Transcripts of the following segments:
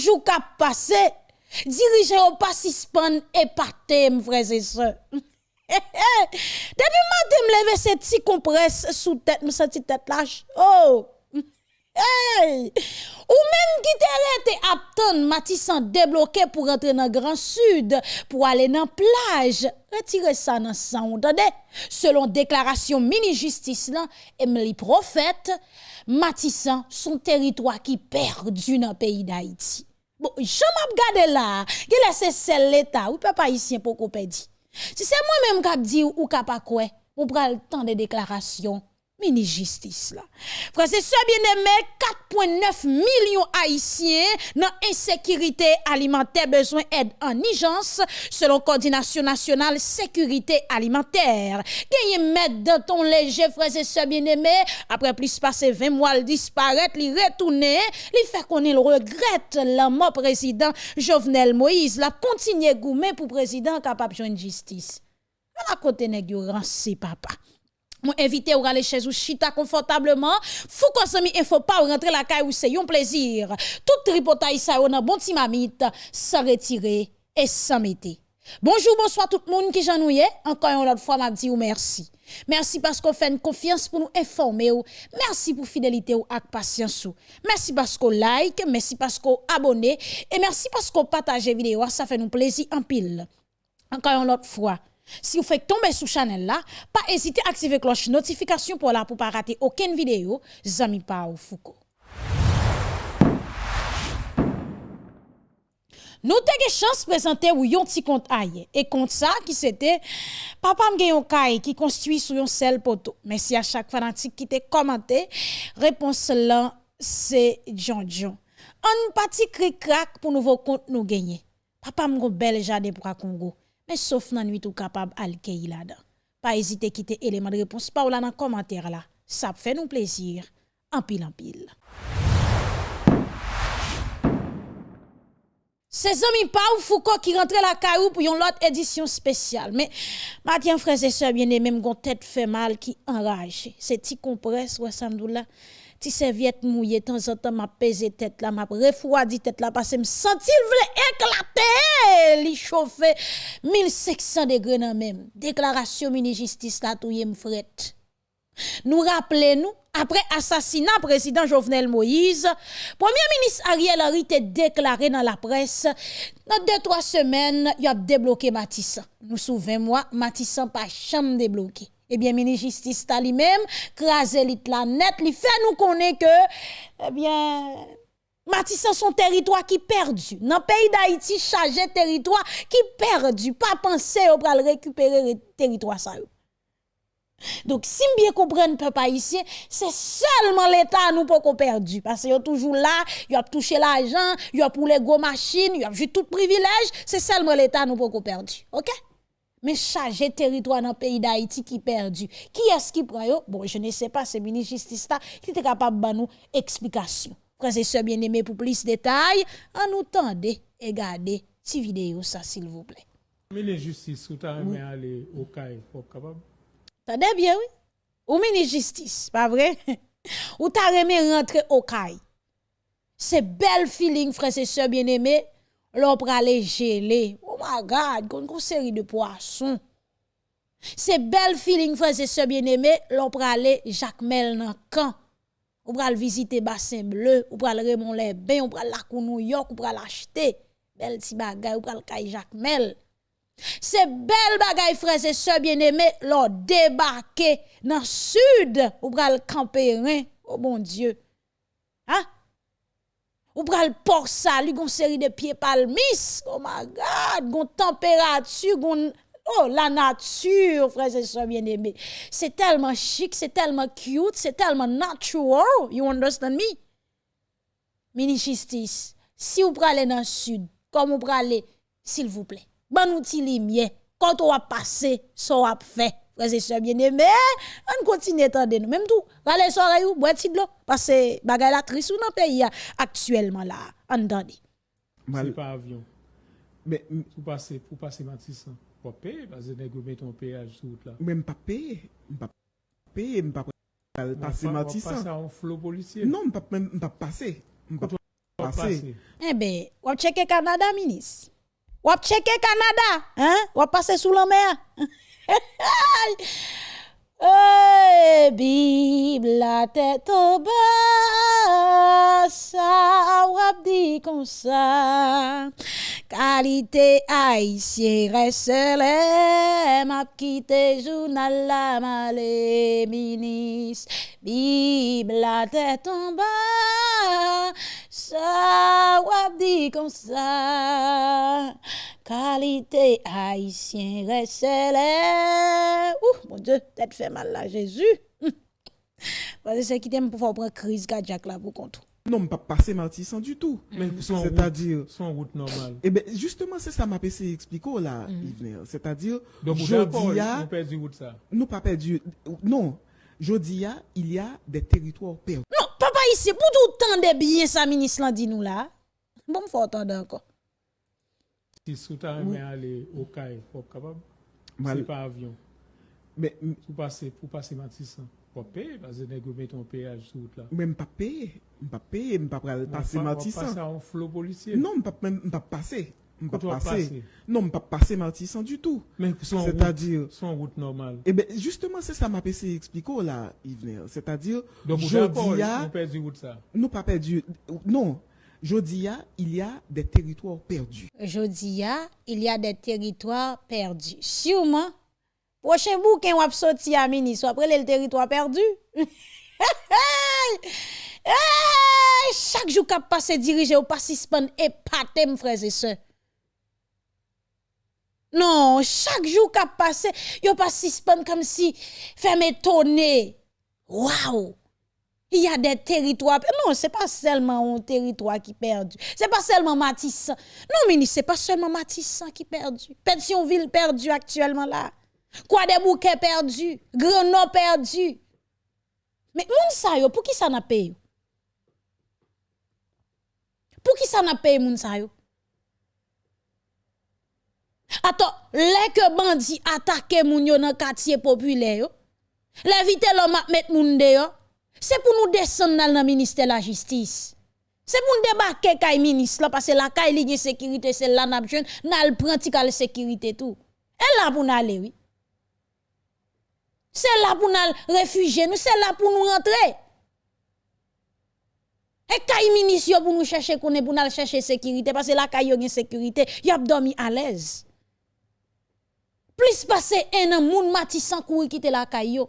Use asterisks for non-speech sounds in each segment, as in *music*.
jou kap pase, dirije ou pa sispan e parte m freze se. *laughs* Depi mante m leve se ti kompres sou tet, m se ti tet laj. Oh! Ou même qui te apton Matissan débloqué pour rentrer dans Grand Sud pour aller dans plage. Retirez ça dans sang, entendez? Selon déclaration mini-justice là, Emily Prophète, Matissan son territoire qui perdu dans le pays d'Haïti. Bon, j'en m'ap gade là, qui laisse celle l'état, ou papa haïtien pour qu'on pèdi. Si c'est moi-même qui dit ou qui pas quoi, ou pral temps de déclarations. mini justice là. Frère, c'est ça bien-aimé, 4,9 millions haïtiens dans insécurité alimentaire besoin aide en urgence selon coordination nationale sécurité alimentaire. Gagne mettre dans ton léger frère, c'est ça bien-aimé, après plus passer 20 mois, il disparaître, il retourner, il fait qu'on il regrette la mort président Jovenel Moïse, la continuer gourmet pour président capable de justice. À la côté nèg yo papa. Mon invité ou aller chez ou chita confortablement. Fou konsomi info pas rentrer la caille ou c'est un plaisir. Tout tripotaille ça on bon petit mamite sans retirer et sans mettre. Bonjour, bonsoir tout le monde qui j'ennuie. Encore une autre fois, m'a dit ou merci. Merci parce qu'on fait une confiance pour nous informer. Merci pour fidélité ou ak patience. Merci parce qu'on like, merci parce qu'on abonne et merci parce qu'on partage vidéo. Ça fait nous plaisir en pile. Encore une autre fois. Si vous faites tomber sous Chanel là, pas hésiter à activer cloche notification pour là pour pas rater aucune vidéo. Zami Pao Foucault. Nou te ge chans prezante ou yon ti kont aye. E kont sa ki sete, papam gen yon kaye ki konstui sou yon sel poto. Mèsi a chak fanatik ki te komante, repons lan se John John. An pati kri krak pou nouvo kont nou genye. Papam go bel jade pou akongo. Mais sauf nan nuit ou capable al là-dedans. Pas hésiter quitter élément de réponse par là dans commentaire là. Ça fait nous plaisir. En pile en pile. C'est amis pas ou Foucault qui rentre la caillou pour une autre édition spéciale. Mais, Mathieu frères et sœurs bien-aimés, mon tête fait mal qui enrage. C'est petit compresse, ouais, là ti serviette mouillée temps en temps m'a pesé tête là m'a refroidi tête là parce que me senti éclater li chauffer 1500 degrés nan même. Déclaration mini justice là touye m'fret nous rappelez-nous après assassinat président Jovenel Moïse, premier ministre Ariel Henry a déclaré dans la presse, dans deux, trois semaines, il a débloqué Matissan. Nous souvenons-moi, Matissan pas chambre débloqué eh bien, ministre justice ta lui-même, crasé lit la net, li fait nous connaître que, eh bien, Matissan son territoire qui perdu. Dans le pays d'Haïti, chargé territoire qui perdu. Pas penser au le récupérer le territoire ça. Donc, si bien comprendre peuple haïtien, c'est seulement l'État nous pour qu'on perdu. Parce y a toujours là, il a touché l'argent, il a pour les gros machines, il a tout privilège, c'est seulement l'État nous pour qu'on perdu. OK? Mais charger territoire dans le pays d'Haïti qui perdu. Qui est-ce qui prend Bon, je ne sais pas, c'est ministre justice qui est capable de nous explication. Frères et sœurs bien-aimés, pour plus de détails, en nous tendez et gardez cette vidéo, ça, s'il vous plaît. Ministre justice, vous avez aller au CAI, pour capable? Tendez bien, oui. Ou ministre justice, pas vrai? *laughs* Ou t'as remis rentrer au CAI. C'est bel feeling, frères et sœurs bien-aimés, l'on aller geler my God, de bel feeling, frères et sœurs bien-aimés, l'on aller Jacques Mel dans camp. On pral visiter Bassin Bleu, on pral Raymond les Bains, on pral la New York, on pral acheter. Bel ti bagay, on pral kay Jacques Mel. C'est bel bagay, frères et sœurs bien-aimés, l'on débarquer dans sud, on pral camper, oh mon Dieu. Hein? Ou pral port sali, gon série de pieds palmis, oh my God, gon température, gon Oh, la nature, frères et sœurs bien-aimés. C'est tellement chic, c'est tellement cute, c'est tellement natural. You understand me? Mini justice. Si vous prenez dans le sud, comme vous prenez, s'il vous plaît, bon outil lumière, quand on va passer, ça va fait. Frères et sœurs bien-aimés, on continue à nous. Même tout, râler soirée ou boire de l'eau. Parce que bagay la triste dans le pays actuellement là. Entendez. C'est pas avion. Mais pour passer, pour passer Matissan, pas payer, parce que vous mettez ton péage sur route là. Même pas payer. Pas payer, pas passer Matissan. Passer en flot policier. Non, pas même pas passer. Wap passer. Eh ben, wap cheke Canada, ministre. Wap cheke Canada, hein? Wap passe sous la mer. *laughs* Eh, Bible la tête au bas, ça wap comme ça. Qualité haïtien reste m'a quitté journal la malé ministre. Bible la tête en bas, ça wap comme ça. Kalite haisyen resele. Ouh, mon dieu, tête fait mal là, Jésus. *laughs* Parce que c'est qui t'aime pour faire prendre crise cardiaque là pour contre. Non, pas passer martissant du tout. Mm. Mais c'est-à-dire. Son route normale. Eh ben, justement, c'est ça ma PC explico là, mm. C'est-à-dire. Donc, jeudi, a, nous perdu route ça. Nous pas perdu. Non. Jeudi, a, il y a des territoires perdus. Non, papa ici, pour tout temps de bien ça, ministre, dit nous là. Bon, faut attendre encore. Mal- C'est pas avion. Mais, Pour passer, pour passer Matissan. Faut payer, parce que nègre met ton péage route là. même pas payer, pas payer, pas passer va Martissan. passer en flot policier. Non, pas même pas passer. Pas. Non, pas passer Martissan du tout. Mais son route, C'est-à-dire, son route normale. eh ben, justement, c'est ça m'a essayé expliquer là, Yves. C'est-à-dire, Donc, je d'accord, dis, on perd du route ça. nous pas perdu. Non, Jodia, il y a des territoires perdus. Jodia, il y a des territoires perdus. Sûrement, prochain bouquin ou sorti à ministre, après les territoires perdus. *laughs* Chaque jour qu'a passé dirigé ou pas suspend et patem frères et sœurs. Non, chaque jour qu'a passé, yo pas suspend comme si fait m'étonner. Waouh! Il y a des territoires. Non, c'est pas seulement un territoire qui est perdu. C'est pas seulement Matissan. Non, ministre, c'est pas seulement Matissan qui est perdu. Pensionville perdu actuellement là. Quoi des bouquets perdus. Perdu. Mais moun sa yo, pour qui ça n'a payé? Pour qui ça n'a payé moun sa yo? Attends, les que bandi attaque moun yo dans quartier populaire yo. Les vite l'homme mettre moun dehors. C'est pour nous descendre dans le ministère de la justice. C'est pour nous débarquer kay ministre parce que la kay li sécurité c'est là n'a besoin n'a pratical sécurité tout. Et là pour nous aller oui. C'est là pour nous réfugier, nous c'est là pour nous rentrer. Et kay ministre pour nous chercher pour nous chercher sécurité parce que la kay gen sécurité, y a dormi à l'aise. Plus passer un an moun matissan courir quitter la kay.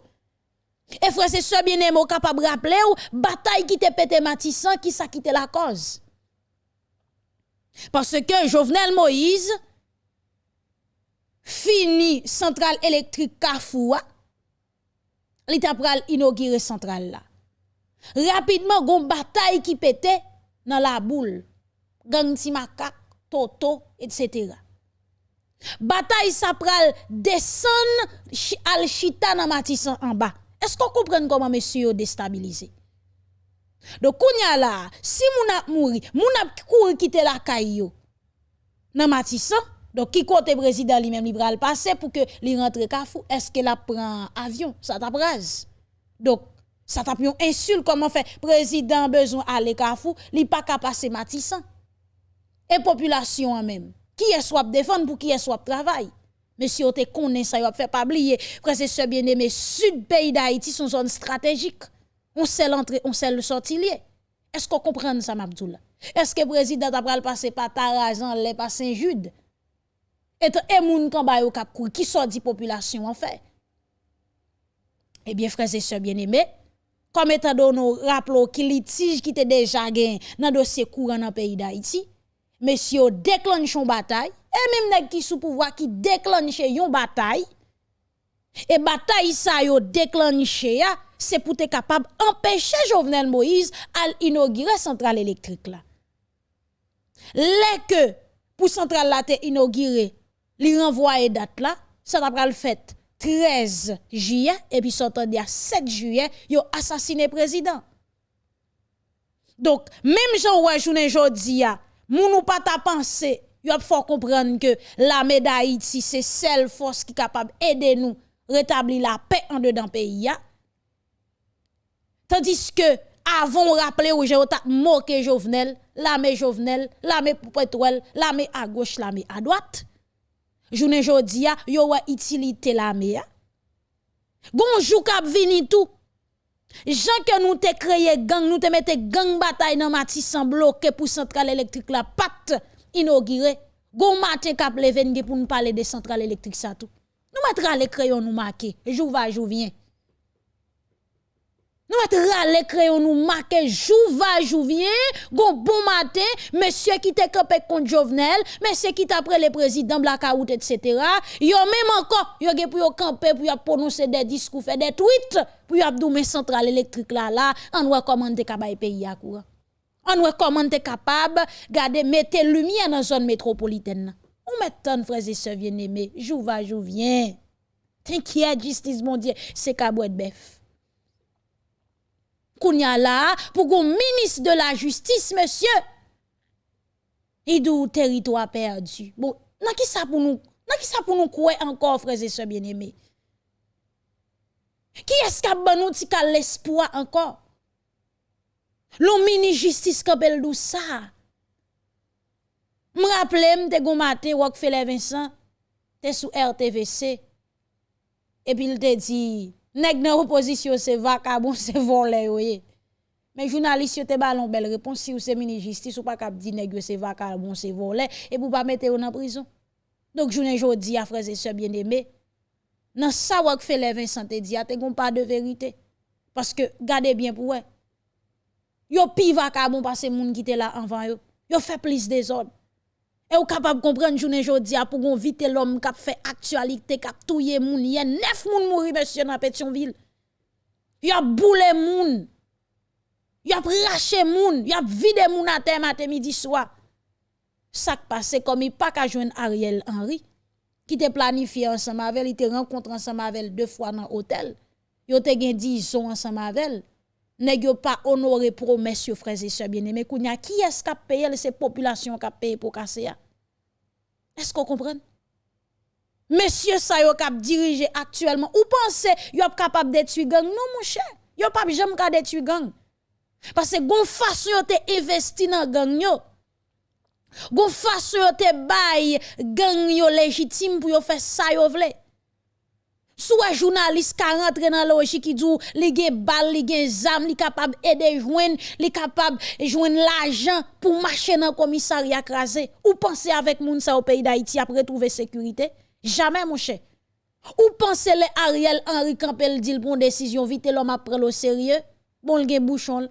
Et frère, c'est ce bien aimé capable de rappeler ou bataille qui te pété Matissan qui ça quitté la cause? Parce que Jovenel Moïse fini centrale électrique Kafoua, il t'a pral inaugurer centrale là. Rapidement, gon bataille qui pété dans la boule. Gang ti makak, toto, etc. Bataille sa pral descend al chita dans Matissan en bas. Est-ce qu'on comprend comment monsieur yo déstabilisé? Donc, là, si moun ap mouri, moun ap kouri quitter la caille yo, nan Matissan, donc qui côté président lui-même li pral passer pour que li rentre Kafou, est-ce que la prend avion? Ça t'a. Donc, ça t'a une insulte comment fait président besoin aller Kafou, li pas ka passer Matissan. Et population en même. Qui est soit défendre pour qui est soit travail. Monsieur, on te connaît ça, on fait pas oublier. Frère, c'est ce bien aimé, sud pays d'Haïti, son zone stratégique. On sait l'entrée, on sait le sortir. Est-ce qu'on comprend ça, Mabdoula? Est-ce que le président a passer par Tarazan, les par Saint-Jude? Et et moun kan yo kap kou, qui sort di population en fait? Eh bien, frères et sœurs bien-aimés, comme étant donné rappelons qui litige qui était déjà gagné dans dossier courant dans le pays d'Haïti, monsieur déclenche une bataille, et même nèg qui sous pouvoir qui déclenche une bataille, et bataille ça yo déclenché c'est pour être capable d'empêcher Jovenel Moïse à inaugurer centrale électrique là. Les que pour centrale là te inauguré, li renvoyer date là, ça t'a pral fait 13 juillet et puis dia 7 juillet, yo assassiné président. Donc même Jean ouais journée jodi ya, moun ou pas ta pensé, yo faut comprendre que l'armée d'Haïti c'est seule force qui capable aider nous rétablir la paix en dedans pays. Tandis que avant rappeler ou j'ai moqué Jovenel, l'armée Jovenel, l'armée pétrole, l'armée à gauche, l'armée à droite. Journée jodi a, yo wa utilité l'armée. Gonjou kap vini tout. Jean que nous te créé gang, nous te mette gang bataille dans Matissan bloqué pour centrale électrique la patte inaugurée. Gon matin kap leven pour nous parler de centrale électrique ça tout. Nous mettra les crayons nous marquer. Jou va, jou vient. Nous mettra les crayons nous marquer jou va, jou vient. Gon bon matin, monsieur qui te campé contre Jovenel, monsieur qui t'a pris le président Blackout, etc. Yo même encore, yo ge pour yo camper, pour yo prononcer des discours, faire des tweets, pour yo abdoumer centrale électrique là, là, en voit comment te capable pays à courant. On voit comment tu capable garder mettre lumière dans la zone métropolitaine. On met tant frères et sœurs bien-aimés, jour va jour vient. T'inquiète justice mon Dieu, c'est cabouet bœuf. Kounya là pour qu'on ministre de la justice monsieur. Et d'où territoire perdu. Bon, nan qui ça pour nous Nan qui ça pour nous croire encore frères et sœurs bien-aimés Qui est-ce qui a bon nous l'espoir encore L'on mini justice kapel dou ça. Me rappelle m'te gon matin Rockefeller Vincent t'es sous RTVC et puis il te dit nèg dans opposition c'est vacabon c'est *laughs* volé oui. Mais journaliste te ballon belle réponse si ou c'est mini justice ou pas cap di nèg c'est vacabon c'est volé et pour pas mettre en prison. Donc journée jodi à frères et sœurs bien-aimés dans ça Rockefeller Vincent te dit te gon pas de vérité parce que gardez bien pour ouais. Yo pi vacabon parce moun qui était là avant yo. Yo fait plus des ordres. Et ou capable comprendre journée jodi a pour vite l'homme qui fait actualité qui touyer moun y a neuf moun mouri monsieur dans Pétionville. Y a moun. Y a raché moun, y a vide moun à terre matin midi soir. Ça passe comme il pas qu'à joindre Ariel Henry qui te planifié ensemble avec, il te rencontré ensemble avec deux fois dans l'hôtel. Yo te gen 10 ans ensemble avec nèg yo pas honoré promesse yo frères et sœurs bien-aimés. Qui est-ce qui a payé ces populations qui a payé pour casser Est-ce qu'on comprend? Monsieur ça yo k'ap dirige actuellement. Ou pensez yo capable détruire gang? Non mon cher. Yo pas jamais ka détruire gang. Parce que gon façon yo investi dans gang yo. Gon façon yo te bay gang légitime pour faire ça yo soit journaliste qui rentre dans logique qui dit li gen bal, li gen zam, li capable aider joindre, li capable joindre l'argent pour marcher dans commissariat crasé. Ou penser avec moun sa au pays d'Haïti après trouver sécurité? Jamais mon cher. Ou pensez les Ariel Henry Campbell dit pour décision vite l'homme après le sérieux? Bon le bouchon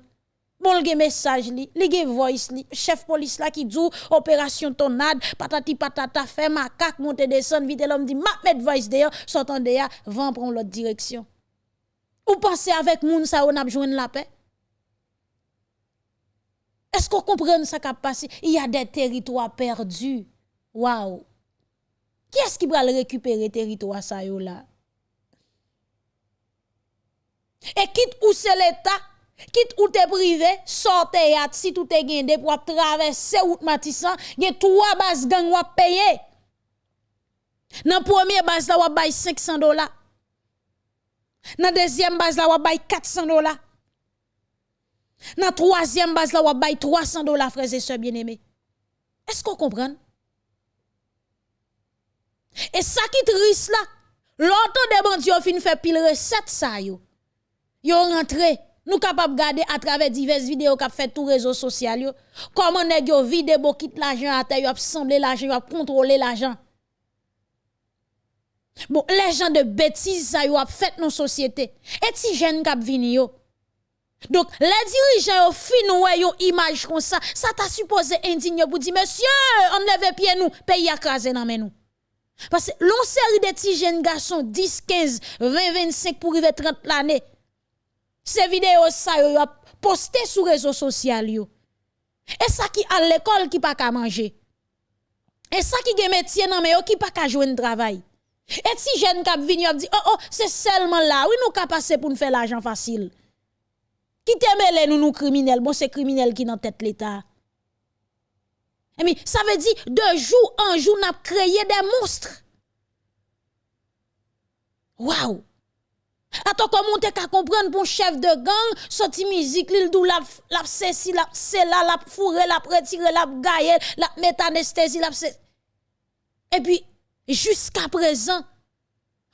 Bon, le message li, li gen voice li, chef police là qui dit opération tonade, patati patata fait macaque monte descend vite l'homme dit m'a mettre voice d'ailleurs, sortant d'ailleurs, vent prendre l'autre direction. Ou pensez avec moun ça on a besoin la paix? Est-ce qu'on comprend ça qui a passé? Il y a des territoires perdus. Waouh! Qui est-ce qui va récupérer territoire ça yo là? Et quitte où c'est l'État Quitte ou te privé, sortez à si tout est gagné pour traverser route Matissan, gen trois bases gang ou payer. Dans première base là ou bay 500 dollars. Dans deuxième base là ou bay 400 dollars. Dans troisième base là ou bay 300 dollars frères et sœurs bien-aimés. Est-ce qu'on comprend? Et ça qui triste là, longtemps de bandits fin fait pile recette ça yo. Yo rentré nous capables de garder à travers diverses vidéos qu'a fait tous les réseaux sociaux comment nèg yo vide bokit l'argent à terre, yo semblé l'argent, yo contrôler l'argent. Bon, les gens de bêtises ça yo a fait nos sociétés. Et si jeune k'ap vini yo. Donc, les dirigeants ont fin yo image comme ça, ça t'a supposé indigne pour dire monsieur, on lève pied nous, pays à craser dans nous. Parce que l'on série de petits jeunes garçons 10, 15, 20, 25 pour arriver 30 l'année ces vidéos ça yo posté sur réseaux sociaux Et ça qui à l'école qui pas qu'à manger. Et ça qui gen métier nan mais qui pas qu'à jouer travail. Et si jeune k'ap vini dit oh oh c'est seulement là oui nous ka passer pour nous faire l'argent facile. Qui te nous nous criminels? Bon c'est criminel qui dans tête l'état. Et eh ça veut dire de jour en jour n'a créé des monstres. Waouh Attends, comment t'es qu'à comprendre un chef de gang, sorti musique, l'il dou la, la ceci, la cela, la fourré, la retiré, la gaillé, la mettre anesthésie, la Et puis, jusqu'à présent,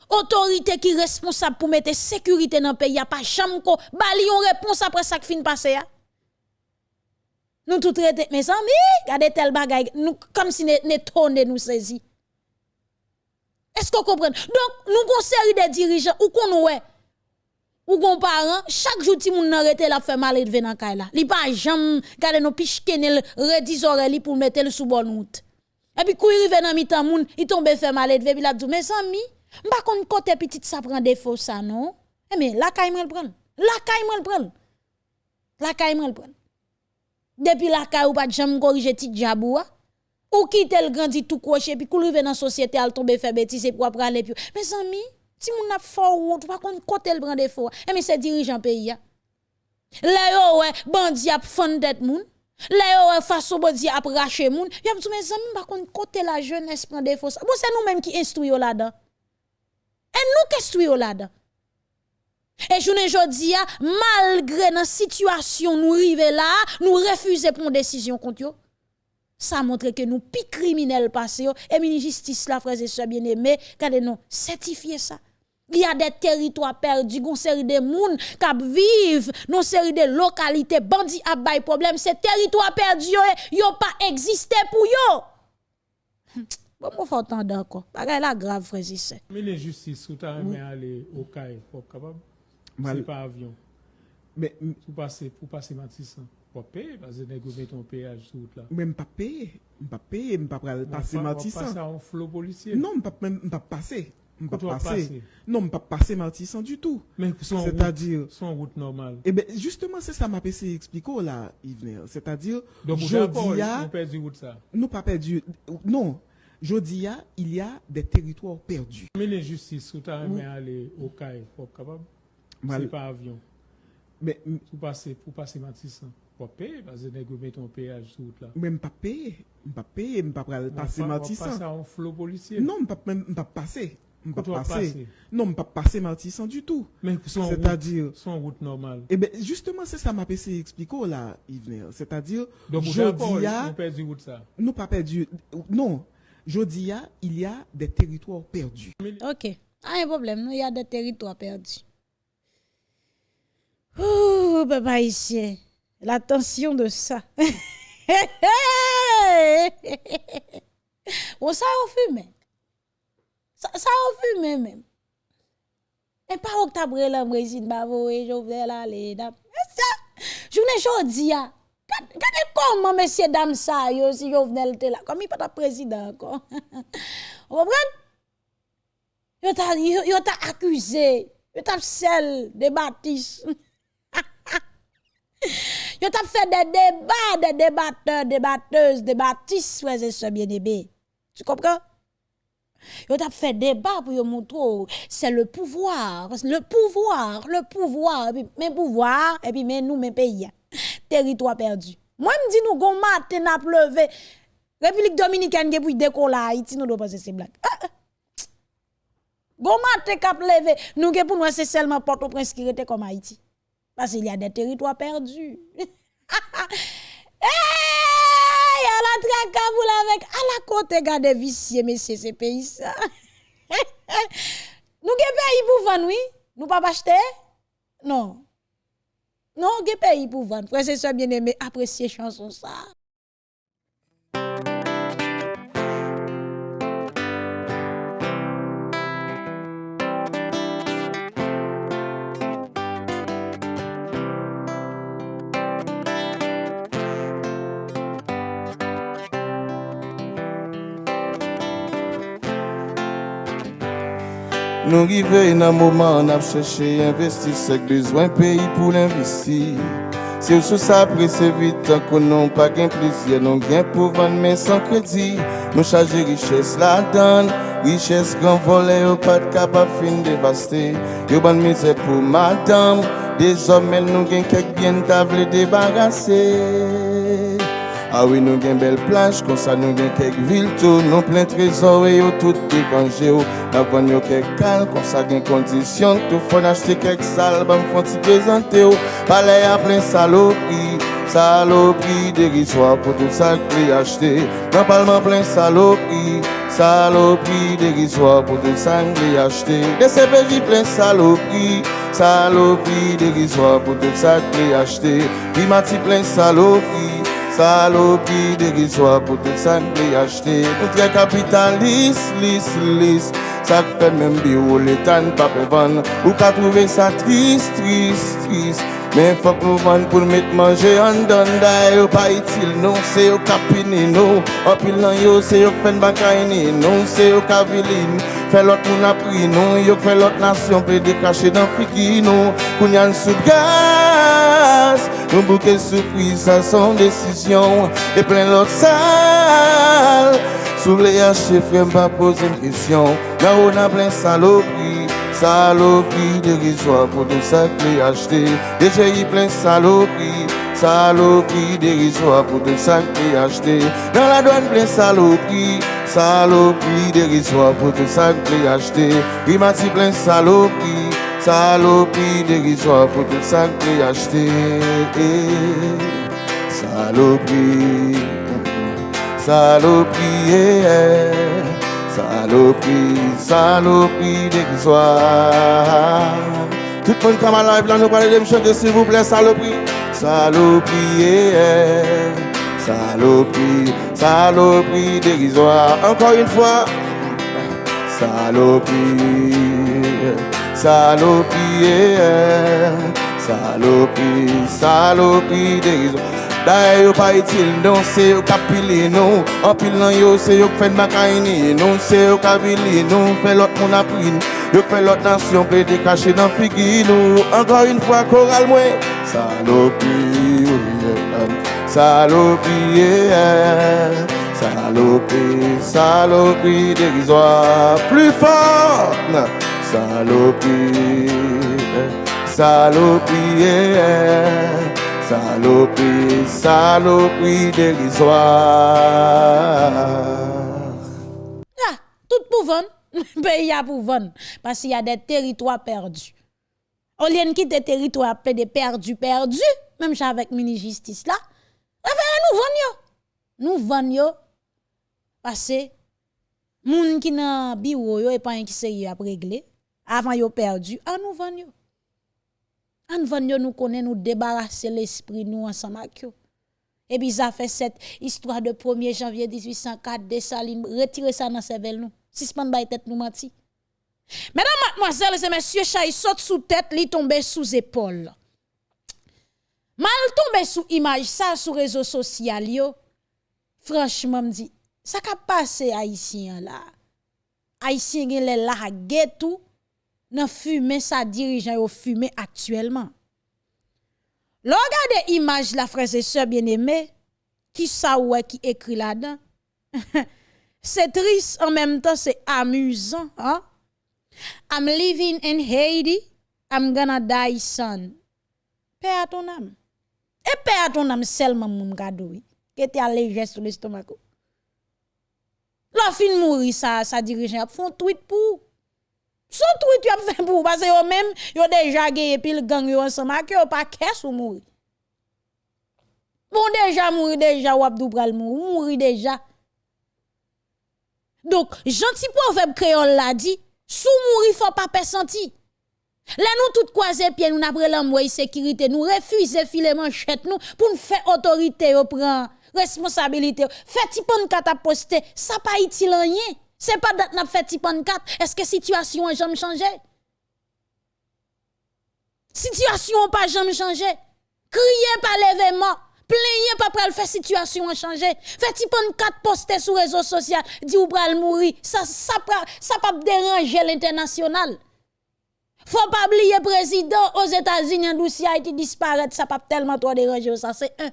autorité qui responsable pour mettre sécurité dans le pays, a pas jamais bali on réponse après ça qui fin passé Nous tout traiter mes amis, regardez tel bagay, nous comme si ne tonne nous saisi. Est-ce qu'on comprend? Donc, nous avons série de dirigeants ou qu'on ouais ou gon parent chaque jour ti moun nan rete la fait mal et dans kay la li pas jam gade no piche kenel redis oreilles pour mettre le sous bonne route. Et puis kou rive nan mi tan moun il tombe fait mal et puis la dit mes amis m'pa kon côté petit ça prend défaut ça non? Eh mais la kay le prend. La kay le prend. La kay le prend. Depuis la kay ou pas jam corriger ti diabou ou quitte le grandi tout croché puis rive dans société al tombe fait bêtise pour aller puis mes amis si moun n'a fort route, pas qu'on côté le des fois. Et mais c'est dirigeant pays. Là yo ouais, bandi a fondet moun. Là yo façon bandi a moun. Mes amis pas qu'on côté la jeunesse prend. Bon c'est nous même qui instruisons là-dedans. Et nous qui instruisons là-dedans. Et je ne dis malgré la situation nous arrivons là, nous refusons prendre décision contre ça montre que nous pi criminels passés et mini justice la frères et sœurs bien-aimés quand nous certifier ça il y a des territoires perdus, une série de monde qui vivent, une série de localités, bandits à bail problème. Ces territoires perdus, ils n'ont eh, pas existé pour eux. Hm, bon, moi, faut entendre encore. Bagay la grave, frère Sissé. Mais les justice, vous avez oui. aller au CAI, pour capable? C'est pas avion. Mais, pour passer, pour passer Matissan. Pour payer, parce que vous mettez ton péage sur route là. Mais pas payer, pas payer, pas passer Matissan. Pas passer en flot policier. Non, pas pas passer pas passer? Non, pas passer Martissan du tout. Mais c'est-à-dire son route normale. Eh ben justement c'est ça m'a passé expliquer là Yves C'est-à-dire Donc jodi nous perdu route ça. Nous pas perdu non. Jodi il y a des territoires perdus. Mais les justice vous avez aller au CAI pour capable c'est pas avion. Mais pour passer pour passer Martissan pour payer parce que vous mettez ton péage sur route là. Même pas payer, pas payer, pas passer Martissan. Pas passer en flot policier. Non, pas pas passer pas passer. Non, pas passer Martissan du tout. Mais c'est-à-dire son route normale. Eh ben justement c'est ça m'a passé expliquer là Yves. C'est-à-dire jodi a nous perdu route ça? Nous pas perdu non. Jodi a il y a des territoires perdus. OK. Ah, un problème, il y a des territoires perdus. Ouh, papa ici. La tension de ça. *laughs* On ça au fumé. Ça a fumé même. Et pas au tabre la résine bavo et Jovenel aller. Je ne jodi a. Regardez comment messieurs dames ça yo si Jovenel était là comme il pas président encore. *laughs* Vous comprenez? Yo t'a yo t'a accusé, yo t'a sel de bâtisse. *laughs* yo t'a fait des débats, des débatteurs, des batteuses, des bâtisses, frères et sœurs bien-aimés. Tu comprends? Yo t'a fait débat pour montrer c'est le pouvoir, le pouvoir, le pouvoir, et puis mes pouvoirs, et puis mais nous, mes pays, territoire perdu. Moi, me dis nous, gon matin n'a pleuvé. République dominicaine pour décoller Haïti, nous devons passer ces blagues. Ah, ah. Gon matin cap levé, nous pour nous c'est seulement Port-au-Prince qui était comme Haïti. Parce qu'il y a des territoires perdus. *laughs* y a la trakaboule avec à la côté garde vicieux messieurs ces pays ça. *laughs* nous ge pays pour vendre oui, nous pas acheter? Non. Non, ge pays pour vendre? Frère c'est ça bien aimé apprécier chanson ça. Nou rive nan mouman ap chèche investi Sek bezwen peyi pou l'investi Se ou sou sa prese vitan kon nou pa gen plizye Nou gen pou van men san kredi Nou chaje riches la dan Riches gran vole ou pat kap ap fin devaste Yo ban mize pou madame Dezom men nou gen kek bien ta vle debarase Ah oui, nous gen belle plage, comme ça nous gen quelques villes tout, nous plein trésor et tout dépangé. N'a vend yo quelques cal, comme ça gen condition, tout faut acheter quelques salles, bah m'font ti présenter yo. Palais à plein saloperie, saloperie dérisoire pour tout ça que acheter. Dans parlement plein saloperie, saloperie dérisoire pour tout ça que acheter. Des CPJ plein saloperie, saloperie dérisoire pour tout ça que acheter. Bimati Salo ki degi swa pou te san de yachte Poutre kapitan lis, lis, lis Sak fe men bi ou letan pa pe van Ou ka trove sa tris, tris, tris Mais faut que vendons pour mettre manger en dedans d'ailleurs pas utile. Non c'est au capini non. En pile yo c'est yo fait bakaini non c'est au caviline. Fait l'autre moun a pris non. Yo fait l'autre nation peut décacher dans fiki non. Kounya sous gaz nous bouquet surprise ça son décision. Et plein l'autre sale sous les haches frère pas poser une question. Là on a plein saloperie Saloperie dérisoire pour tout ça que j'ai acheté. Plein saloperie. Saloperie dérisoire pour tout ça que j'ai acheté. Dans la douane plein saloperie. Saloperie dérisoire pour tout ça que j'ai acheté. Rimati plein saloperie. Saloperie dérisoire pour tout ça que j'ai acheté. Saloperie. Saloperie. yeah. Saloperie, saloperie dérisoire. Tout le monde comme à live là, nous parlons de me chanter s'il vous plaît, saloperie. Saloperie, saloperie, saloperie dérisoire. Encore une fois. Saloperie, saloperie, yeah. saloperie, saloperie dérisoire. D'ailleurs, yo pas utile, non, c'est yo capili, non. En pile nan yo, c'est yo de macaïni, non, c'est yo capili, non. Fait l'autre mon appris, yo fait l'autre nation, peut décacher dans figi, nous. Encore une fois, choral, moi. Saloperie, yeah. saloperie, yeah. saloperie, saloperie dérisoire. Plus fort, saloperie, saloperie, dérisoire. Ah, tout pour vendre. *laughs* Pays a pour. Parce qu'il y a des territoires perdus. Lieu de quitter territoire plein de perdus, perdus, même avec mini-justice là, nous vendons. Nous vendons. Parce que, moun qui nan bureau yo et pas un qui sérieux à régler, avant yo perdu, à nous vendons. An van yo nous connaît nous débarrasser l'esprit nous ensemble avec. Et puis ça fait cette histoire de 1er janvier 1804 Dessalines retirer ça dans cervelle nous. Suspend bay tête nous menti. Mesdames, mademoiselles et messieurs, chay saute sous tête, li tombe sous épaule. Mal tombe sous image ça sur réseaux sociaux. Franchement me dit, ça ka passé haïtien là? Haïtien gen lè la tout nan fumé sa dirigeant yo fumé actuellement. L'on regarde image la frères et sœurs bien-aimés, qui ça ouais qui écrit là-dedans. *laughs* c'est triste en même temps c'est amusant, hein? I'm living in Haiti, I'm gonna die son. Paix à ton âme. Et paix à ton âme seulement mon gado, qui était allégé sur l'estomac. La fin mourir ça ça dirigeant font tweet pour son tweet as fait pour parce que même yo déjà gagné pile gang yo ensemble que yo pas caisse ou mourir. Bon déjà mourir déjà ou abdou pral mourir, mourir déjà. Donc gentil proverbe créole l'a dit, sous mourir faut pas senti. Là nous tout croiser pied nous après l'envoyer sécurité, nous refuser filer manchette nous pour nous faire autorité yo prend responsabilité. Fait ti pon kata poster, ça pas utile rien. C'est pas date n'a fait ti pon kat. Est-ce que situation a jamais changé? Situation pas jamais changé. Criez pas l'événement. Plaignez pas pral faire situation a changé. Fait ti pon kat poster sur réseaux sociaux, dit ou pral mourir. Ça ça ça pas déranger l'international. Faut pas oublier président aux États-Unis Haïti disparaître, ça pas tellement trop déranger ça c'est un.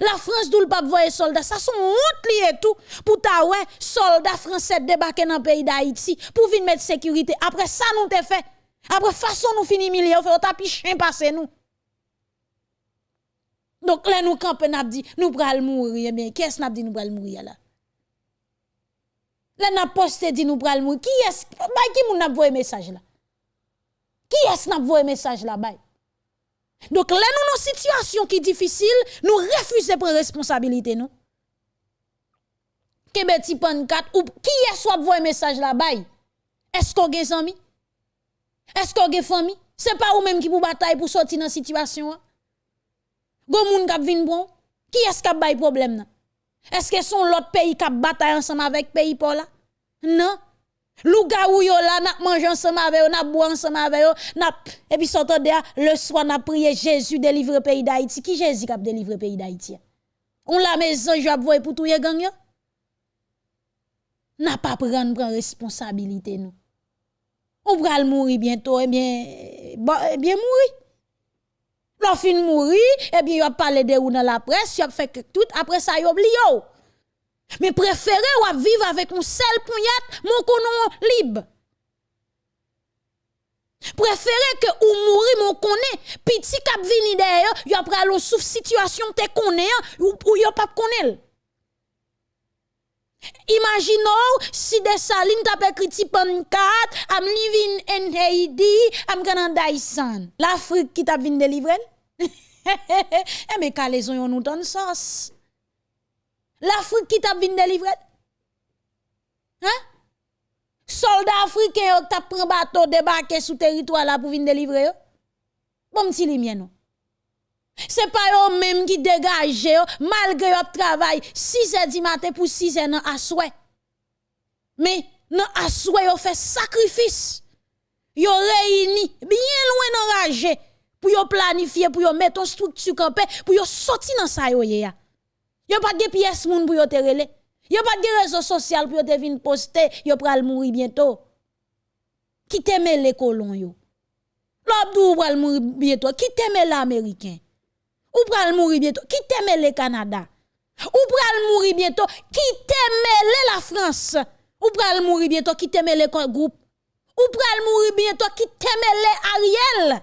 La France d'où le pape voye soldats, ça sont honte lié tout. Pour ta ouais soldats français débarquer dans le pays d'Haïti pour venir mettre sécurité. Après ça nous te fait. Après façon nous fini millier, on fait tapis chien passer nous. Donc là nous camper n'a dit nous pral mourir. Eh bien qu'est-ce n'a dit nous pral mourir là? Là n'a posté dit nous pral mourir. Qui est bah qui n'a envoyé message là? Qui est-ce n'a envoyé message là bas Donc là nous une situation qui difficile nous refusons prendre responsabilité nous. Ti pan 4 ou qui est soit envoyé message là bas Est-ce qu'on a amis? Est-ce qu'on a famille C'est pas ou même qui pour bataille pour sortir dans situation hein? Gon moun kap bon, qui est-ce qui a bay problème Est-ce que son l'autre pays qui bataille ensemble avec pays pour là? Non. Louga ou yo là n'a manger ensemble avec eux, n'a boire ensemble avec eux, et puis sortant le soir n'a prié Jésus délivre pays d'Haïti. Qui Jésus qui a délivré pays d'Haïti? On la maison je vais pour tout gang yo? N'a pas prendre responsabilité nous. On va mourir bientôt eh bien eh bien mourir. L'on fin mourir, eh bien, il a parlé de ou dans la presse, il a fait tout, après ça, il oublié. Mais préférez ou vivre avec un seul poignat, mon konon libre. Préférez que ou mourir mon connaît, petit cap vini derrière, y a pral lo sous situation te connaît ou ou y a pas connaît. Imaginons si des salines tape écrit pan 4, I'm living in Haiti, die son. L'Afrique qui t'a vinn délivrer? *laughs* eh mais calaison yon nous donne sens. L'Afrique qui t'a vinn délivrer? Hein? Soldats africains qui t'a pris bateau débarqué sous territoire là pour venir délivrer? Bon petit li non. C'est pas eux même qui dégagent malgré leur travail 6 heures du matin pour 6 heures à souhait. Mais non à souhait yo fait sacrifice. Yo réuni bien loin enragé pour planifier pour mettre en structure campé pour sortir dans ça yo. Yo pas de pièces moun pour yo te relé. Yo pas de réseau social pour yo te vinn poster, yo pral mourir bientôt. Qui t'aime les colons yo? L'abdou pral mourir bientôt? Qui t'aime l'américain? Ou pral mourir bientôt? Qui t'aime le Canada? Ou pral mourir bientôt? Qui t'aime la France? Ou pral mourir bientôt? Qui t'aime le groupe? Ou pral mourir bientôt? Qui t'aime Ariel?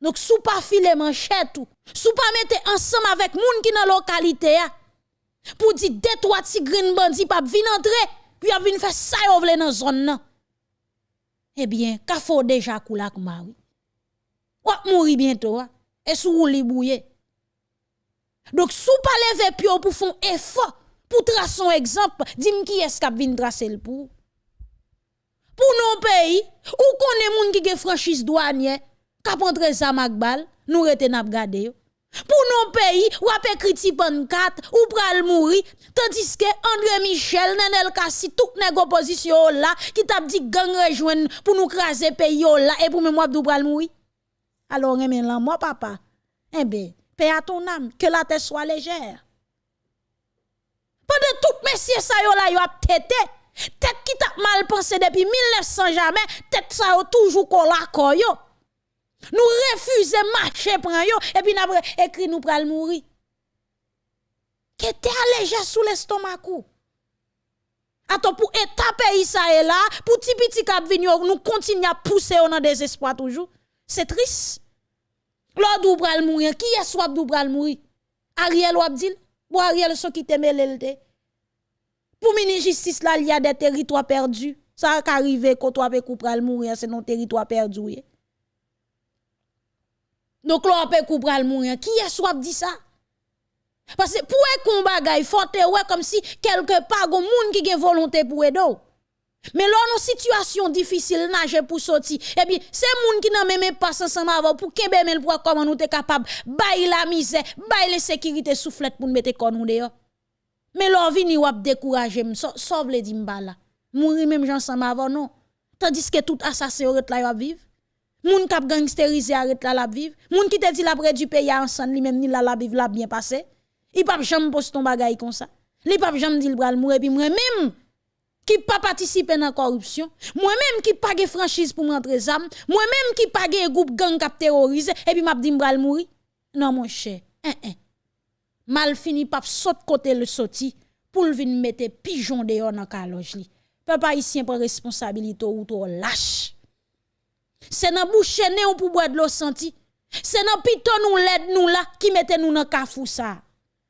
Donc, sous pas filer manchette ou, sous pas mettre ensemble avec moun qui dans localité pour dire deux trois petits green bandits pas venir entrer, puis a venir faire ça yo vle dans zone nan. Eh bien, ka faut déjà koula kouma oui. Ou mourir bientôt et sous li bouye. Donc sous pas lever pio pour faire effort pour tracer un exemple, dim qui est-ce qui vient tracer le pour. Pour nos pays, ou connaît moun qui gen franchise douanière, k'ap entre ça magbal, nous rete yo. Pour nos pays, ou ap écrit pan 4, ou pral mourir, tandis que André Michel, Nenel Kassi, tout nèg opposition là, qui t'a dit gang rejoindre pour nous craser pays là, et pour même moi pral mourir. Alors, remen là, moi, papa, eh bien, paix à ton âme, que la tête soit légère. Pendant tout messieurs ça yo là, yo a tête, tête qui t'a mal pensé depuis 1900 jamais, tête ça yo toujours collé yo. Nous refusons marcher prend yo, et puis après, écrit nous pral mourir. Que t'es allégé sous l'estomac Attends, pour état pays ça est là, pour petit petit cap nous continuons à pousser dans désespoir toujours. C'est triste. L'autre ou pral mourir, qui est soit ou pral mourir? Ariel ou dit, bon Ariel so qui te mêlé Pour mini justice là, il y a des territoires perdus. Ça a quand toi pral mourir, c'est non territoire perdu. Donc là, on peut pral mourir. Qui est soit dit ça? Parce que pour un combat, il faut ouais comme si quelque part, il y a monde qui a volonté pour aider. Mais là, une situation difficile, nager pour sortir. Et bien, c'est moun qui n'a même pas ensemble avant pour men pour comment nous sommes capable? Bailler la misère, bailler la sécurité soufflette pour nous mettre kon nous. Mais là, vini wap décourager, sauve les dimbala. Mourir même ensemble avant non. Tandis que tout assassin là vivre. Moun kap gangsterisé arrête là la vivre. Moun qui te dit la près du pays ensemble, lui même ni la la vivre la bien passé. Il pas jamais poste ton bagay comme ça. Li pas jamais dit le bral mourir puis moi même qui pas participer dans la corruption, moi-même qui pas franchise pour m'entrer zam, moi-même qui pas groupe gang cap terrorisé et puis m'a dit m'bral mourir. Non mon cher, hein, hein. Mal fini pas saute côté le sorti pour venir mettre pigeon dehors dans caloge li. Papa ici prend responsabilité ou trop lâche. C'est dans bouche né pour boire de l'eau senti. C'est dans piton nous l'aide nous là qui mette nous dans kafou ça.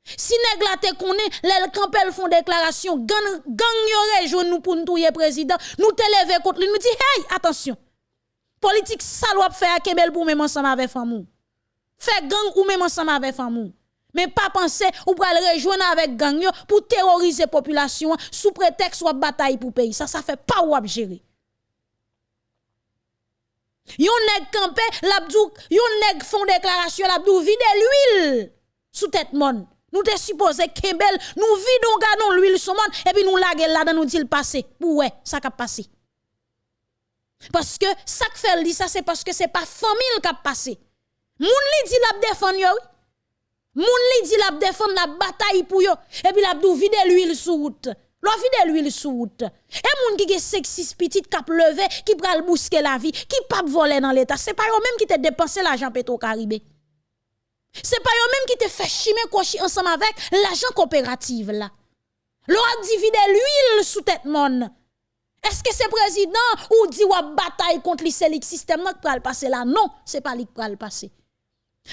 Si nèg la te connaît, les campel font déclaration, gang gang yo nous pour nous touyer président, nous te lever contre lui, nous dit hey, attention. Politique salope fait à Kebel pour même ensemble avec famou. Fait gang ou même ensemble avec famou. Mais pas penser ou pral rejoindre avec gang pour terroriser population sous prétexte ou bataille pour pays. Ça ça fait pas ou gérer. Yon nèg campé, l'abdou, yon nèg font déclaration, l'abdou vide l'huile sous tête monde. Nous te supposé Kembel, nous vidons ganon l'huile sur monde et puis nous laguer là dans nous dit passé. Pour ouais, ça a passé. Parce que ça que fait dit ça c'est parce que c'est pas famille qui a passé. Moun li dit la défendre yo. Moun li dit la défendre la bataille pour yo et puis l'abdou vide l'huile sur route. L'on vide l'huile sur route. Et moun qui est sexiste petit cap levé qui pral bousquer la vie, qui pas voler dans l'état, c'est pas eux même qui te dépensé l'argent pétro caribé. C'est pas eux même qui te fait chimer kochi ensemble avec l'argent coopérative là. L'on a dividé l'huile sous tête. Est-ce que c'est président ou dit ou bataille contre le système qui pral passer là? Non, c'est pas lui qui pral passer.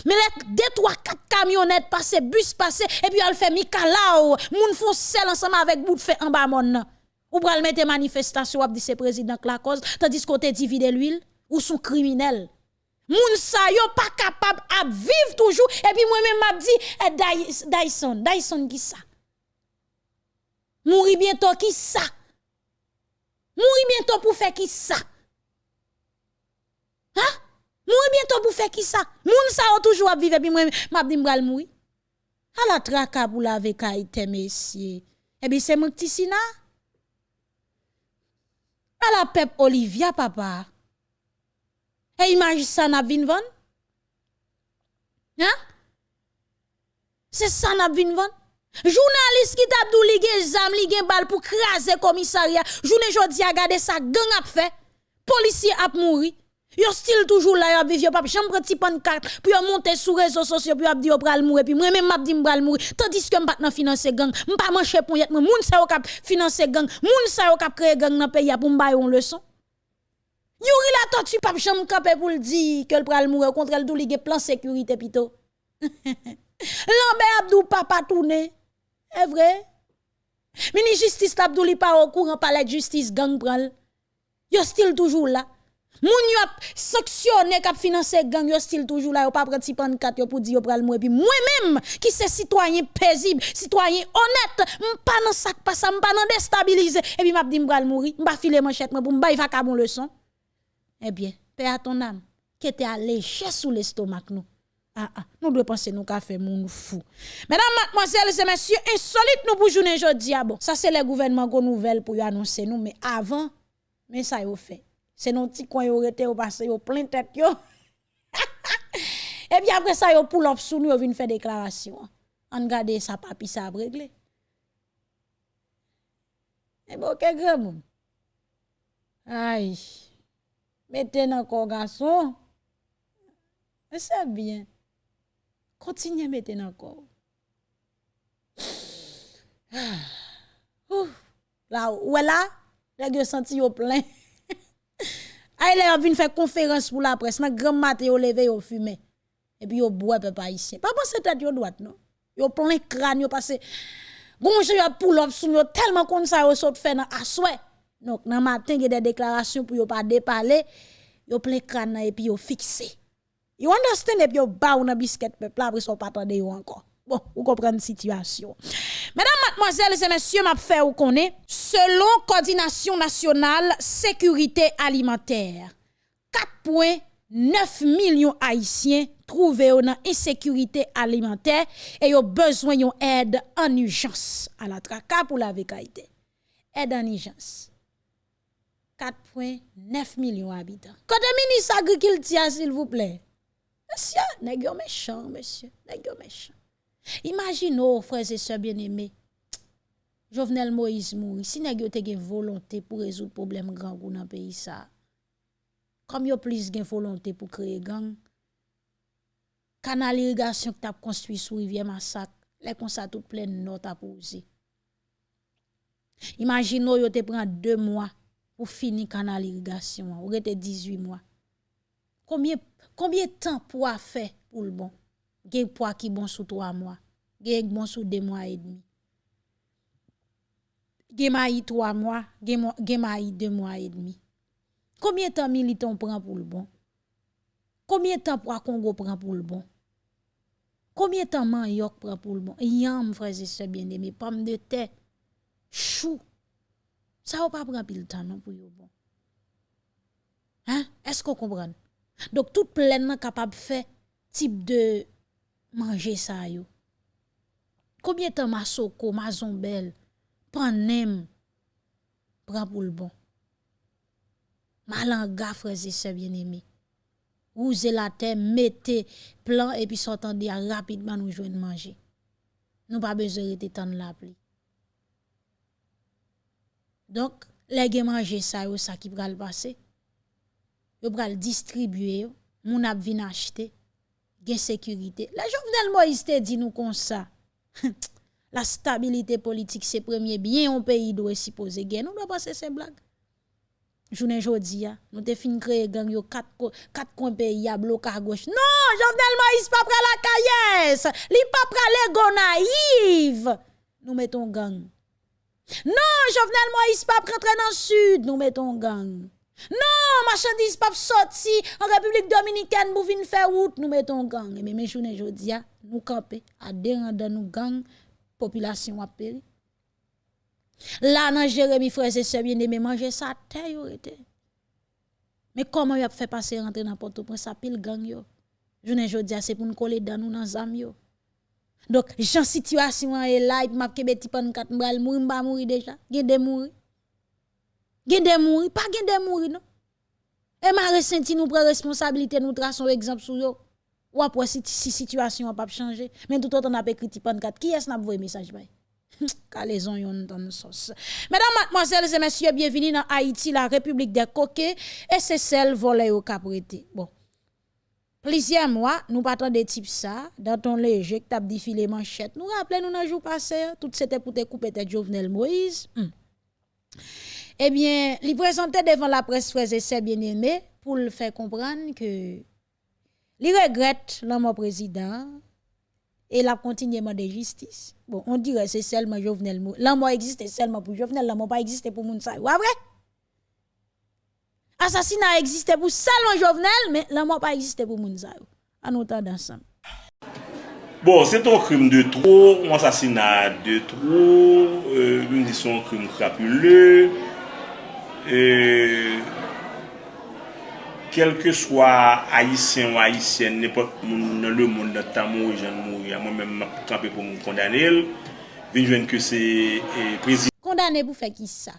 Mais les deux, trois, quatre camionnettes passent, bus passent, et puis elle fait Mikalao, moun font sel ensemble avec bout de fait en bas mon. Ou pral mettre manifestation, dit c'est président la cause, tandis qu'on te divide l'huile, ou sont criminels. Moun sa yo pas capable à vivre toujours, et puis moi-même m'a dit, eh, Dyson, Dyson qui ça? Mourir bientôt qui ça? Mourir bientôt pour faire qui ça? Hein? Mourir bientôt pour faire qui ça? Moun yo toujours à vivre, puis moi m'a dit m'bral mourir. À la traka pour la vekaïte, messieurs. Eh bien, c'est mon petit sina. À la pep Olivia, papa. Et imagine ça n'a vin van? Hein? C'est ça n'a vin van? Journaliste qui t'a dou ligue zam, ligue bal pour craser commissariat. Journée jodi a gade ça gang a fait. Policier a mouri. Yo still toujours là, yo vive, yo pas chambre petit pancarte, puis yo monter sur réseaux sociaux, puis yo dit yo pral mourir, puis moi même m'a dit m'pral mourir. Tandis que m'pas nan financer gang, m'pas mancher pour yet, moun sa yo kap financer gang, moun sa yo kap créer gang nan pays pour m'bay une leçon. Yuri la tortue pas chambre campé pour le dire que le pral mourir contre le tout plan sécurité pito. *laughs* Lambert Abdou papa tourné. Est vrai? Mini justice l'Abdou li pas au courant palais de justice gang pral. Yo still toujours là. Moun yo sanctionné k'ap financer gang yo still toujours là yo pas prend pan kat yo pour dire yo pral mourir puis moi même qui c'est citoyen paisible, citoyen honnête, m'pa nan sac pas ça, m'pa nan déstabiliser et puis m'a dit m'pral mourir, m'pa filer manchette pour m'bay va bon leçon. Eh bien, paix à ton âme, qui était alléché sous l'estomac nous. Ah, ah, nous devons penser nous qu'a fait moun fou. Mesdames, mademoiselles et messieurs, insolite nous pour journée aujourd'hui. Ah bon, ça c'est le gouvernement qu'on nouvelle pour annoncer nous, mais avant, mais ça y fait. C'est nos petits coins yo été au passé yo plein tête yo. *laughs* Et puis après ça yo pull up sous nous vinn faire déclaration. On garde ça papi ça a réglé. Et bon, que grand Aïe. Mettez dans le garçon. C'est bien. Continuez à mettre dans corps. *sighs* Là, où est là? Les senti yo plein. Aïe, là, vient faire conférence pour la presse. Nan grand matin, yo levé, yo fumé. Et puis yo boit papa ici. Pas penser tête yo droite, non? Yo plein crâne, yo passé. Gonje yo pull up sou yo tellement kon sa yo saute fait dans asoué. Donc, dans matin, il y a des déclarations pour ne pas déparler. Yo plein crâne et puis yo fixé. You understand et puis yo ba ou nan biscuit peuple après son pas attendre yo encore. Bon, vous comprenez la situation. Mesdames, mademoiselles et messieurs, m'a fait ou connaît selon coordination nationale sécurité alimentaire 4.9 millions haïtiens trouvés dans insécurité alimentaire et ont besoin d'une aide en urgence à la traka pour la vécaïté. Aide en urgence. 4,9 millions d'habitants. Côté ministre agriculture, s'il vous plaît. Monsieur, nèg méchant, monsieur? Nèg méchant? Imagine ou, freze se bien eme, Jovenel Moïse mouri, si neg yo te gen volonté pou rezout problem gran goun nan peyi sa, kom yo plis gen volonté pou kreye gang, kanal irrigasyon ki tap konstwi sou rivye masak, le konsa tout plen nou tap ouzi. Imagine ou yo te pren 2 mwa pou fini kanal irrigasyon, ou rete 18 mwa. Kombye, kombye tan pou a fe pou l'bon? Gen poids qui bon sous trois mois. Gen bon sous deux mois et demi. Gen maï trois mois. Gen, maï deux mois et demi. Combien de temps militant prend pour le bon? Combien de temps pour Congo prend pour le bon? Combien de temps Manioc prend pour le bon? Yam, frères et sœurs bien-aimés, pomme de terre, chou. Ça va pas prendre pile temps non pour bon. Hein? Est-ce qu'on comprend? Donc tout pleinement capable de faire type de manger ça yo. Combien de temps ma soko, ma zombelle, panem prend pour le bon? Malanga, frères et sœurs bien-aimés. Vous la terre, mettez plan et puis s'entendez rapidement nous joindre manger. Nous pas besoin de temps la pluie. Donc, les gens manger ça, yo, ça qui le passer. Yo le distribuer, moun ap acheter, gen sécurité. La Jovenel Moïse te dit nous comme ça. *laughs* La stabilité politique, c'est premier bien un pays doit supposer gen. Nous doit passer ces blagues. Journée jodi ya, nous te fin créer gang yo quatre quatre coins pays à bloc à gauche. Non, Jovenel Moïse pas près la caillesse. Li pas près les go naïve. Nous mettons gang. Non, Jovenel Moïse pas rentrer dans le sud, nous mettons gang. Non, marchandise pas sorti en République dominicaine pour venir faire route, nous mettons gang. Mais mes journées ya, nous camper à dans nous gang population a péri. Là, dans Jérémy, frère et sœurs bien-aimés, manger ça, terre, été. Mais comment y a fait passer rentrer dans Port-au-Prince, pile gang yo? Ne dis c'est pour nous coller dans nous dans zam yo. Donc, j'en situation est là, et m'a kebe ti pan kat mbral mourir, m'a mourir déjà. Gen de mourir. Gen de mourir, pas de mourir non. Et m'a ressenti nous prend responsabilité, nous traçons exemple sur yo. Ou après si, si situation pas changé, mais tout autant n'a pas écrit ti pan kat, qui est-ce n'a envoyé message bay? Calaison yon dans sauce. Mesdames, mademoiselles et messieurs, bienvenue dans Haïti, la République des coquets, et c'est celle volée au caprété. Bon. Plusieurs mois, nous partons des types ça, dans ton léger, t'as défilé manchette. Nous rappelons, nous, un jour passé, tout c'était pour te couper tête Jovenel Moïse. Hmm. Eh bien, il présentait devant la presse frères et sœurs bien-aimés pour le faire comprendre que il regrette l'homme président et la continuement de justice. Bon, on dirait c'est seulement Jovenel. L'amour existe seulement pour Jovenel, l'amour pas existe pour Mounsa. Ouais, vrai? Assassinat existe pour seulement Jovenel, mais l'amour pas existe pour Mounsa. En autant ensemble. Bon, c'est un crime de trop, un assassinat de trop, euh, une un crime crapuleux. e, kelke swa haisyen ou haisyen, nepot moun nan le moun nan tan mou, jan mou, ya moun men map kampe pou moun kondanel, vinjwen ke se e, prezident. Kondanel pou fe ki sa?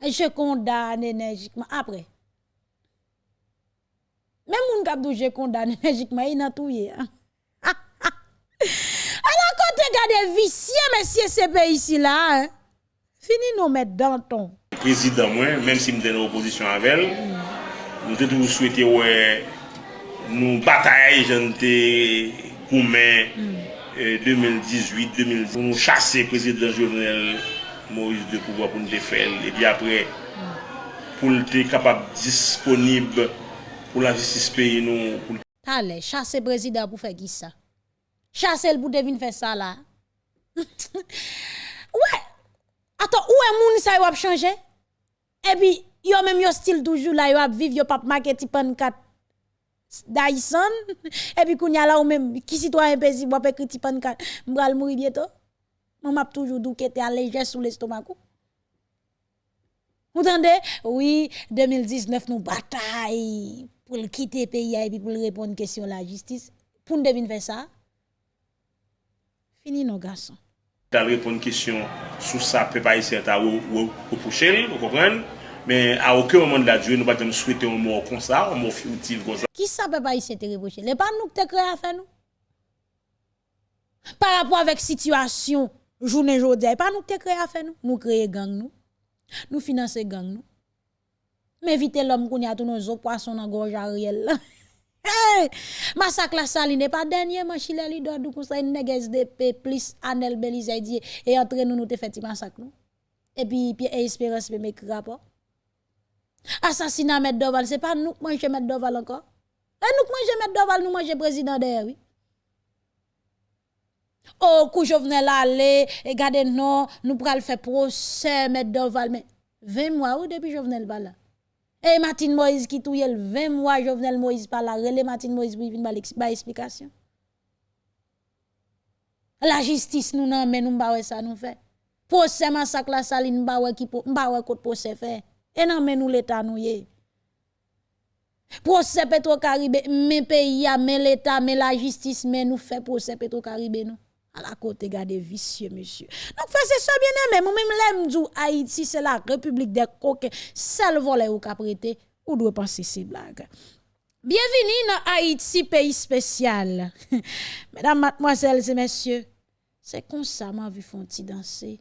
Je kondane enerjikman apre. Men moun kap dou je kondane enerjikman, yon atouye. Anan kote *laughs* gade visye mesye sebe isi la, hein? fini nou met danton. prezident mwen, menm si mden oposisyon anvel, nou te tou souwete wè nou bataye jante koumen mm. eh, 2018-2019. Nou chase prezident jounel Moïse de Pouvois pou nou te fel. E bi apre, mm. pou nou te kapab disponib pou la justice peyi nou. Tale, chase prezident pou fe ki sa. Chase l pou devin fe sa la. *laughs* Ouè, ouais. ato ouè moun sa yo ap chanje? Et puis, yo même yo style toujours là, yo ap vivre, yo pas make ti pan kat Dyson. *laughs* Et puis, kounya là ou même, qui citoyen paisible wap écrit ti pan kat, m'bral mourir bientôt. Mon m'a toujours dou kete allégé sous l'estomac. Vous entendez? Oui, 2019, nous bataille pour le quitter le pays et puis pour répondre à la question de la justice. Pour nous deviner faire ça, fini nos garçons. Dal repon kisyon sou sa pe pa isi ata ou pou chel, ou kopren. Men a okè oman de la djou, nou bat dem souwete ou mou kon sa, ou mou fioutiv kon sa. Ki sa pe pa isi ata ou pou chel? Le pan nou te kre a fe nou? Par rapport avek situasyon, jounen jodè, pan nou te kre a fe nou? Nou kreye gang nou, nou finanse gang nou. Men vite lom koun ya tou nou zo poason nan gorj a riel la. *laughs* Hey! Masak la saline, pa denye man chile li do dou konsay negez de pe plis anel belize diye e entre nou nou te feti masak nou. E pi, pi e espérance pe me kri rapor. Asasina Met Doval, se pa nou manje Met Doval ankon. E nou manje Met Doval, nou manje prezident de oui. Oh, kou jovnen la le, e gade non, nou pral fe prosè Met Doval, men 20 mwa ou depi jovnen le bala. Eh, Et Martin Moïse qui touye le 20 mois, Jovenel Moïse par là, relé Martin Moïse pour venir ba explication. La justice nous nan mais nous pas ça nous fait. Procès massacre la saline ba qui ba pas côté procès fait. Et nan mais nous l'état nous yé. Procès Petro-Caribe, mais pays, mais l'état, mais la justice, mais nous fait procès Petro-Caribe nous. À la côté garde vicieux monsieur. Donc c'est ça bien aimé, moi même l'aime Haïti c'est la République des coquins, seul volet ou ka prêter ou doit penser ces blagues. Bienvenue dans Haïti pays spécial. Mesdames, mademoiselles et messieurs, c'est comme ça m'a vu font danser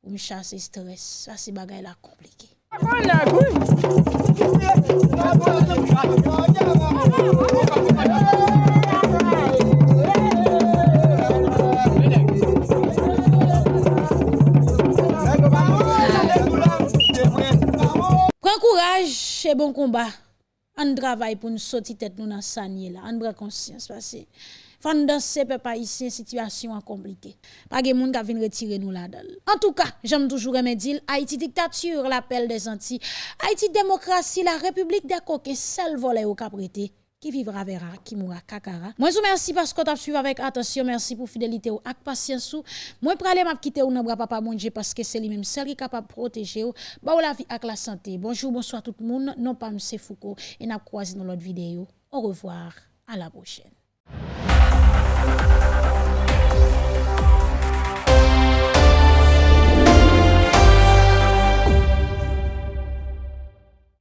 pour me chasser stress. Ça c'est bagay la compliqué. Courage et bon combat. On travaille pour nous sortir tête nous dans sanier là. On prend conscience parce que faut danser peuple haïtien situation compliquée. Pas de monde qui vient retirer nous là-dedans. En tout cas, j'aime toujours dire Haïti dictature, l'appel des Antilles. Haïti démocratie, la République des coquins, seul volet au caprété qui vivra verra, qui mourra kakara. Moi, je vous remercie parce que tu as suivi avec attention. Merci pour fidélité ou ak patience ou. Moi, aller m'a quitter ou nan papa mon Dieu parce que c'est lui-même seul qui est capable de protéger ou. Ba ou la vie ak la santé. Bonjour, bonsoir tout le monde. Non pas M. Foucault. Et n'a croisé dans l'autre vidéo. Au revoir. À la prochaine.